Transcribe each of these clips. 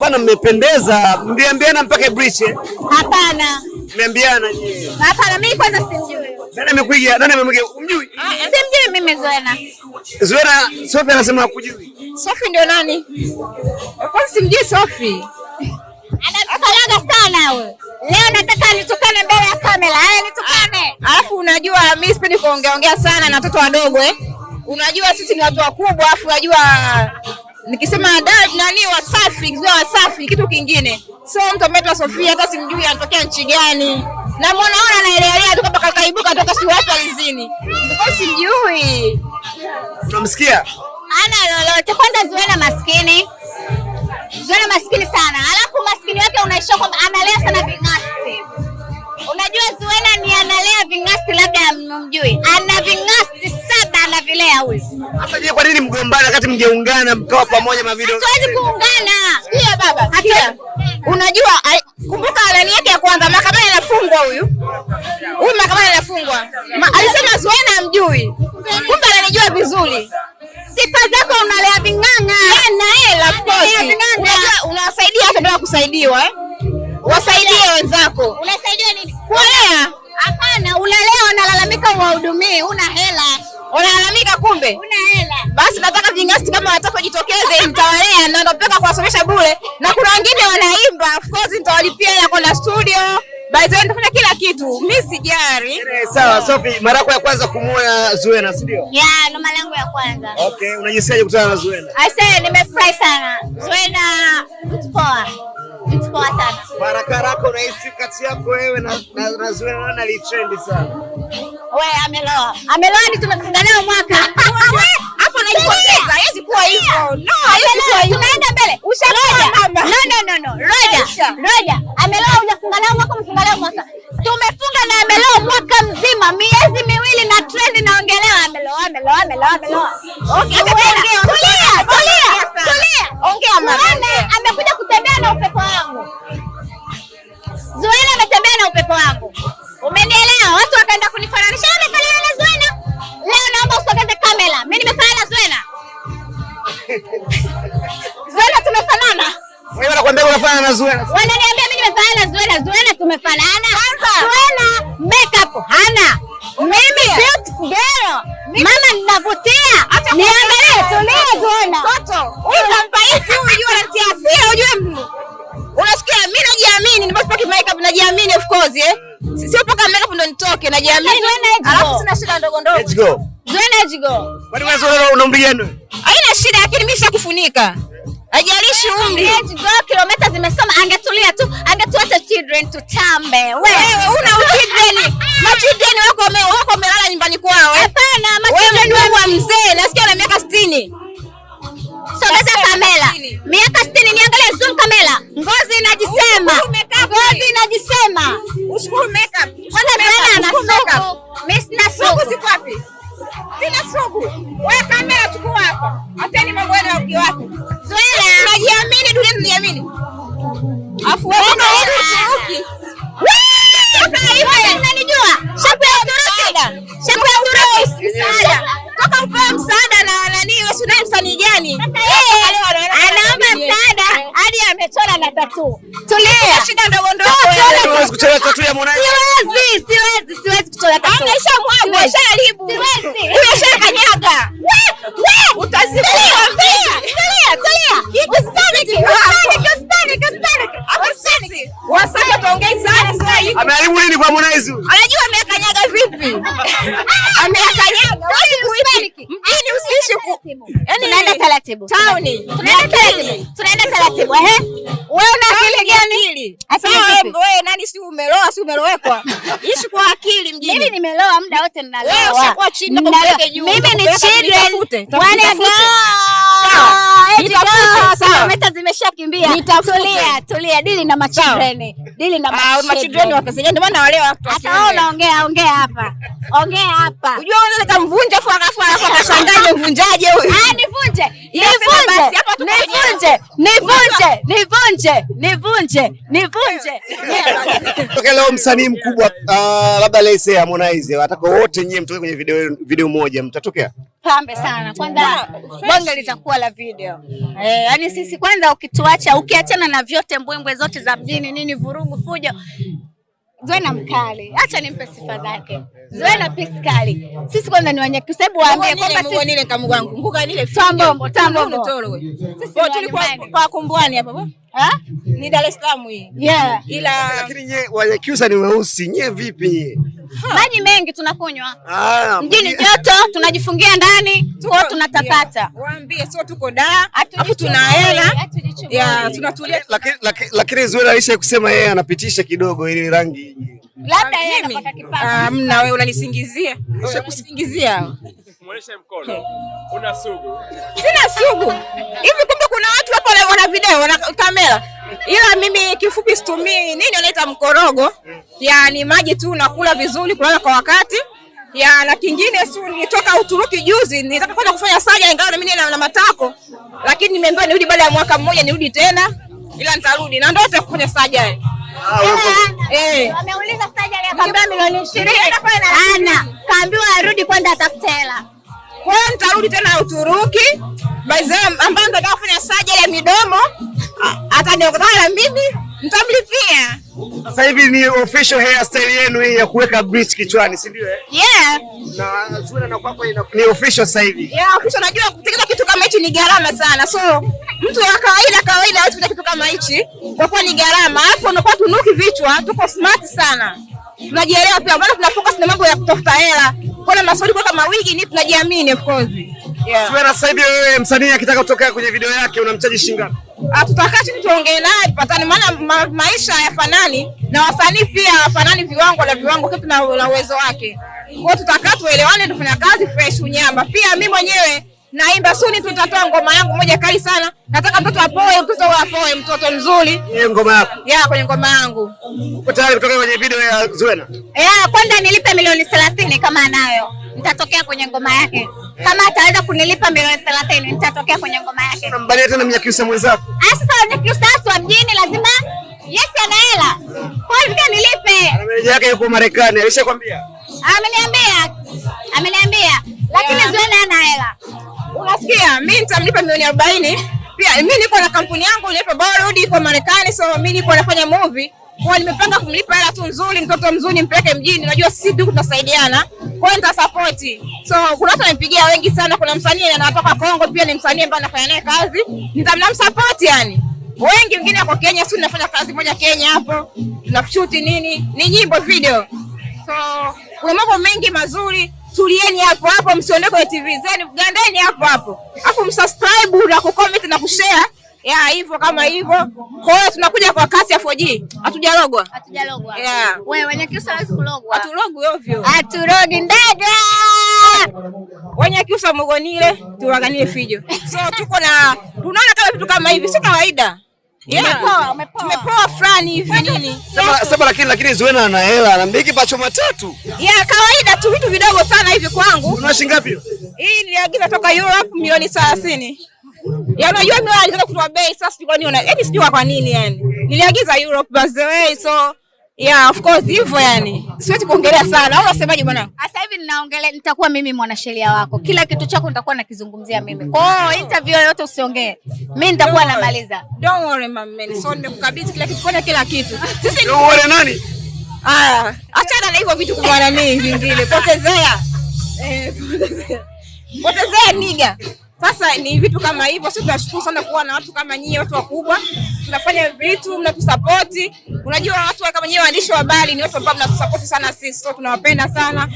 Bwana, mmependeza. Mliambiana mpaka Briche? eh? Hapana, Mmeambiana nyie. hapana, mimi kwanza simjui, Nani amekuja? Nani amekuja? Umjui? simjui mimi Zuena. Zuena, Sophie anasema hakujui. Sofi ndio nani? Kwanza simjui Sofi. Anakalaga sana wewe. Leo nataka nitukane mbele ya kamera. Haya, nitukane. Alafu unajua mimi sipendi kuongea ongea sana na watoto wadogo eh. Unajua sisi ni watu wakubwa, afu unajua nikisema da nani Wasafi, nikisema Wasafi kitu kingine. So mtu ameitwa Sofia hata simjui anatokea nchi gani. Na mwana ona anaelelea tu kama kaibuka toka si watu alizini. Ndio simjui. Unamsikia? Ana lolote. Kwanza Zuwena maskini. Wakati mjeungana mkawa pamoja mavideo? Hatuwezi kuungana. Sikia baba, sikia. Unajua kumbuka alani yake ya kwanza mahakamani anafungwa huyu. Huyu mahakamani anafungwa. Ma, alisema Zuena amjui. Kumbe ananijua vizuri. Sifa zako unalea ving'ang'a. Yeah, na hela of course. Unajua unawasaidia hata ndio kusaidiwa eh? Wasaidie wenzako. Unasaidia nini? Kulea. Hapana, unalea unalalamika uwahudumii, una hela. Unalalamika kumbe. Una hela. Basi nataka vingasti kama wataka jitokeze nitawalea na napeka kuwasomesha bure. Na kuna wengine wanaimba, of course nitawalipia ya kwenda studio. By the way nitafanya kila kitu. Mimi sijari. Eh, Sawa, Sophie, mara yako ya kwanza kumuona Zuena, si ndio? Yeah, ndo mara yangu ya kwanza. Okay, unajisikiaje kukutana na Zuena? I say nimefurahi sana. Zuena poa. Haraka haraka unahisi kati yako wewe na, na, na Zuena nani alitrendi sana? Wewe ameloa. Ameloa ni tumefunga nayo mwaka. Hapo najipoteza. Haiwezi kuwa hivyo. No, haiwezi kuwa hivyo. tunaenda mbele. Ushakuwa mama. No, no, no, no. Roja. Roja. Ameloa hujafunga nayo mwaka, umefunga nayo mwaka. Tumefunga na ameloa mwaka mzima, miezi miwili na trend inaongelewa ameloa, ameloa, ameloa, ameloa. Okay, Tulia, tulia, tulia. Ongea mama. Na upepo wangu. Zuena ametembea na upepo wangu. Umenielewa? Watu wakaenda kunifananisha amefanana na Zuena. Leo naomba usogeze kamera. Mimi nimefanana na Zuena. Zuena tumefanana. Wewe unakwambia unafanana na Zuena. Wananiambia mimi nimefanana na Zuena. Zuena tumefanana. Zuena makeup hana. Mimi beautiful girl. Mama ninavutia. Niangalie tulie Zuena. Toto, hivi huyu unajua anatia hasira unajua mimi najiamini, nimepaka makeup najiamini of course eh. Sio paka makeup ndo nitoke najiamini. Alafu tuna sina shida ndogo ndogo. Let's go. Zoena let's go. Kwani wewe sio una umri gani? Haina shida lakini mimi nishakufunika. Ajalishi umri. Let's go. kilomita zimesoma angetulia tu angetuacha children tutambe. Wewe Wewe una children. Ma children wako wame- wako wamelala nyumbani kwao eh. hapana ma children wangu wa mzee, nasikia na miaka 60. Sogeza kamera. Miaka 60 niangalie zoom kamera. Ushukuru makeup. Kwanza Zuena ana sugu. Mimi sina sugu. ziko wapi? Sina sugu. Wewe kamera chukua hapa. Ateni mambo yenu ya uki wako. Zuena. Unajiamini dunia tunajiamini. Afu wewe wewe Uturuki. Unanijua? Shapu ya Uturuki. Shapu ya Uturuki. Msaada. Toka upewe msaada na nani wewe unaye msanii gani? Anaomba msaada hadi amechora na tatu. Tulia. Shida ndogo ya Harmonize. Siwezi, siwezi. Tulia, tulia. Sisi. Wasaka tuongei sana sasa hivi. Ameharibu nini kwa Harmonize? Anajua amekanyaga vipi? Amekanyaga. Kuishi. Mjini usiishi ku. Yaani Tunaenda taratibu. Tauni. Tunaenda taratibu. Tunaenda taratibu. Ehe. Wewe una akili gani? Sawa, wewe nani si si umelowekwa? Ishi kwa akili mjini. Mimi nimeloa muda wote Wewe ninaloa. ushakuwa chini, na nakupeleke juu, Mimi ni children. Nitafute, Kilomita zimeshakimbia. Tulia, tulia. Dili na machildren. Dili na Ah, machildren ndio maana wale watu. Sasa wewe unaongea, ongea hapa. Ongea hapa. Unajua unaweza kumvunja afu alafu akashangaa mvunjaje huyu? Ah, nivunje. Nivunje. basi, hapa tuko nivunje, nivunje, nivunje, nivunje, nivunje. Toka leo msanii mkubwa uh, labda Lese Harmonize wataka wote nyie mtoke kwenye video video moja mtatokea? Pambe sana kwanza, bonge litakuwa la video eh, yani sisi kwanza, ukituacha ukiachana na vyote mbwembwe zote za mjini nini, vurugu, fujo, Zuena mkali, acha nimpe sifa zake. Zuena pisi kali, sisi kwanza ni wanyeki, sababu waambie kwamba sisi nile kamu wangu. Nguka nile Tambombo, tambombo. mtoro wewe. Sisi Kwa ni tulikuwa kwa kumbwani hapa bwana. ha? Ni Dar es Salaam hii. Yeah. Ila Lakini nyie wanyakiusa ni weusi, nyie vipi nyie? Maji mengi tunakunywa Ah, mjini, joto tunajifungia ndani, tuko tunatapata. Yeah. Waambie sio tuko da, afu tuna hela. Hatujichubui. Ya, tunatulia. lakini lakini- alisha kusema yeye anapitisha kidogo ili rangi Labda yeye kipato. Ah, mna wewe unanisingizia. Ushakusingizia. Muoneshe mkono. Una sugu. Sina sugu. Hivi kumbe kuna watu hapo wana- wana video, wana kamera. Ila mimi kifupi situmii nini wanaita mkorogo. yani maji tu nakula vizuri, kulala kwa wakati. Ya na kingine si nilitoka Uturuki juzi, nilitaka kwenda kufanya saja ingawa na mimi na, na matako. Lakini nimeambiwa nirudi baada ya mwaka mmoja nirudi tena. Ila nitarudi na ndio nitaka kufanya saja. Ah, Eh. Ameuliza sajali akaambiwa milioni ishirini. Ana kaambiwa arudi kwenda atafute hela. Kwa hiyo nitarudi tena Uturuki. By ambayo ndio ambaye kufanya saja ya midomo ataniokotana mimi nitamlipia. Sasa hivi ni official hairstyle yenu hii ya kuweka bleach kichwani, si ndio? eh? Yeah. Na sura na kwako ina- ni official sasa hivi. Yeah, official. najua kutengeneza kitu kama hichi ni gharama sana. So mtu wa kawaida kawaida hawezi kutengeneza kitu kama hichi kwa kuwa ni gharama. Alafu unakuwa tunuki vichwa, tuko smart sana. Tunajielewa pia, bado tuna focus na mambo ya kutafuta hela. Kuna maswali kwa kama wigi ni tunajiamini of course. Yeah. Sasa hivi wewe msanii akitaka kutoka kwenye video yake unamchaji shilingi ngapi? Tutakaa chini tuongee naye tupatane, maana ma, maisha hayafanani na wasanii pia hawafanani viwango na viwango, kitu na, uwezo wake. Kwa tutakaa tuelewane, tufanya kazi fresh unyama. Pia mimi mwenyewe naimba suni, tutatoa ngoma yangu moja kali sana. Nataka mtoto apoe, mtoto apoe, mtoto mzuri Hiyo ngoma yako. ya kwenye ngoma yangu. Uko tayari kutoka kwenye video ya Zuena? Yeah, kwanza nilipe milioni thelathini kama anayo. Nitatokea kwenye ngoma yake. Kama ataweza kunilipa milioni thelathini nitatokea kwenye ngoma yake. Unambania tena Mnyakyusa mwenzako. Ah, Sasa Mnyakyusa wa mjini lazima yes ana hela. Kwa hiyo nilipe. Na meneja yake yuko Marekani, alishakwambia? Ameniambia. Ameniambia. Lakini Yeah. Zuena ana hela. Unasikia, mimi nitamlipa milioni arobaini. Pia mimi niko na kampuni yangu inaitwa Bollywood iko Marekani, so mimi niko nafanya movie. Kwa nimepanga kumlipa hela tu nzuri, mtoto mzuri nimpeleke mjini. Najua sisi tu tunasaidiana. Kwa hiyo. So kuna watu wanipigia wengi sana. Kuna msanii anatoka Kongo pia ni msanii ambaye anafanya naye kazi. Nitamnamsupport yani. Wengi wengine wako Kenya, si tunafanya kazi moja Kenya hapo. tunashuti nini? Ni nyimbo video. So kuna mambo mengi mazuri, tulieni hapo hapo, msiondoke kwenye TV zenu, gandeni hapo hapo, afu msubscribe na kucomment ya hivyo kama hivyo. Kwa hiyo tunakuja kwa kasi ya 4G, hatujalogwa. Yeah. Wewe kiusa hawezi kulogwa. hatulogwi ovyo. Haturogi ndege. Wenye kiusa mugonile tuwaganie fijo. So tuko na tunaona kama vitu kama hivi sio kawaida. Yeah. Umepoa, umepoa. Tumepoa fulani hivi nini? Sema sema lakini lakini Zuena ana hela, anamiliki pacho matatu. Ya kawaida tu vitu vidogo sana hivi kwangu. Una shilingi ngapi? Hii niliagiza toka Europe milioni 30. Ya unajua mimi kutoa bei sasa sijui kwa nini una yaani sijui kwa nini yani. Niliagiza Europe by the way so yeah of course hivyo yani. Siwezi kuongelea sana. Au unasemaje bwana? Sasa hivi ninaongelea, nitakuwa mimi mwanasheria wako, kila kitu chako nitakuwa nakizungumzia mimi. Kwa hiyo interview yoyote usiongee, mimi nitakuwa namaliza. Don't worry mama, man. So nimekukabidhi kila kitu, fanya kila kitu. Sisi don't worry nani? ah, achana na hivyo vitu kwa nani vingine. Potezea. Eh, potezea. Potezea niga. Sasa ni vitu kama hivyo. Sisi tunashukuru sana kuwa na watu kama nyinyi, watu wakubwa. Tunafanya vitu, mnatusapoti. Unajua watu kama nyinyi waandishi wa habari ni watu ambao mnatusapoti sana sisi, so tunawapenda sana.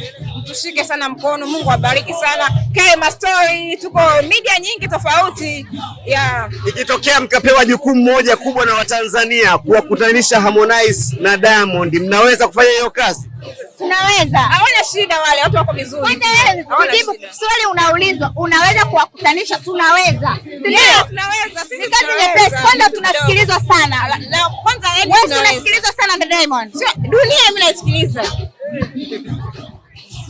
Mtushike sana mkono, Mungu awabariki sana. Kema Story, tuko media nyingi tofauti. Yeah. Ikitokea mkapewa jukumu moja kubwa na Watanzania kuwakutanisha Harmonize na Diamond, mnaweza kufanya hiyo kazi? Tunaweza. Hawana shida wale, watu wako vizuri. Kujibu swali unaulizwa, unaweza kuwakutanisha? Tunaweza. Ndio? Yeah, tunaweza. Sisi kazi nyepesi. Kwanza tunasikilizwa sana. Na kwanza yani Wewe unasikilizwa sana na Diamond. Dunia mimi naisikiliza.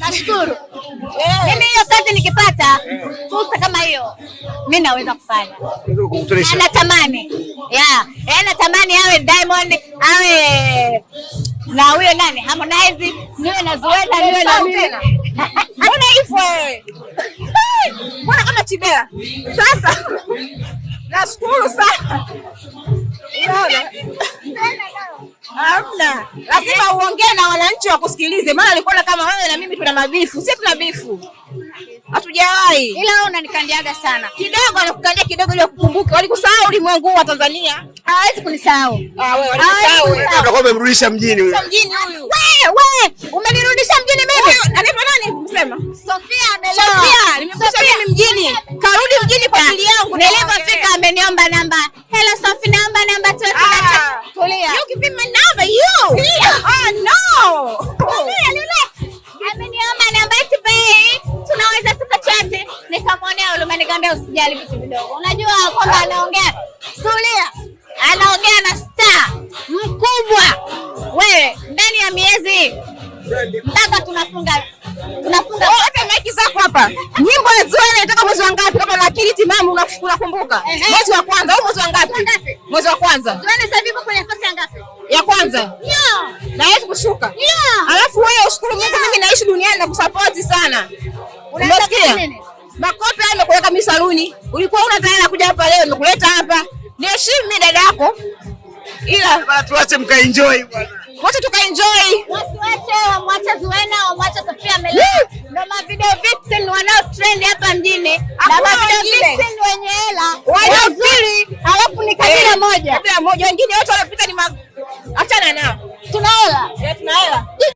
Nashukuru. Eh. Mimi hiyo kazi nikipata fursa kama hiyo, mi naweza kufanya. Na natamani yeah, E, natamani awe Diamond awe na huyo nani Harmonize, niwe na Zuena, niwe na mimi. Mbona hivyo wewe? Mbona kama Chibea? Sasa nashukuru sana. Hamna. Lazima uongee na wananchi wakusikilize, maana alikuona kama wewe na mimi tuna mabifu. Sisi tuna bifu. Hatujawahi. Ila wewe unanikandiaga sana, Kidogo anakukandia kidogo ili kukumbuka. Walikusahau ulimwengu wa Tanzania. hawezi kunisahau. Ah, wewe walikusahau. Utakuwa umemrudisha mjini huyo. Mjini huyu. Wewe umenirudisha mjini mimi. Anaitwa nani? Msema. Sofia amelewa. Sofia, nimekusha mimi mjini. Karudi mjini kwa ajili yangu. Nilipofika ameniomba namba. Hello Sofia, naomba namba tu. Tulia, Tulia. You give my number, you. Oh no. Ameniomba namba eti bei. Tunaweza tukachati. Nikamwonea huruma nikamwambia usijali vitu vidogo. Unajua kwamba anaongea. Tulia. Anaongea na star mkubwa. Wewe ndani ya miezi mpaka tunafunga tunafunga hata maiki zako hapa. Nyimbo ya Zuena inatoka mwezi wa ngapi? Kama na akili timamu una- unakumbuka. Mwezi wa kwanza au mwezi wa ngapi? Mwezi wa kwanza. Tuone sasa hivi kwenye nafasi ya ngapi? Ya kwanza. yeah. Na yetu kushuka. yeah. Alafu wewe ushukuru Mungu mimi naishi duniani na kusapoti sana. unasikia? Umesikia? kufanya nini? Makofi mimi saluni. Ulikuwa una tayari kuja hapa leo, nimekuleta hapa. Niheshimu mimi dada yako. Ila tuache mkaenjoy bwana. wote tukaenjoy. Wasiwache wamwache Zuena, wamwache Sofia Mele, Ndio mavideo vixen wanao trend hapa mjini. Na ma mavideo wengine. vixen wenye hela. Wazuri. alafu ni kabila Eh, moja. Kabila moja. Wengine wote wanapita ni ma... Achana nao. Tuna hela. Eh, tuna hela.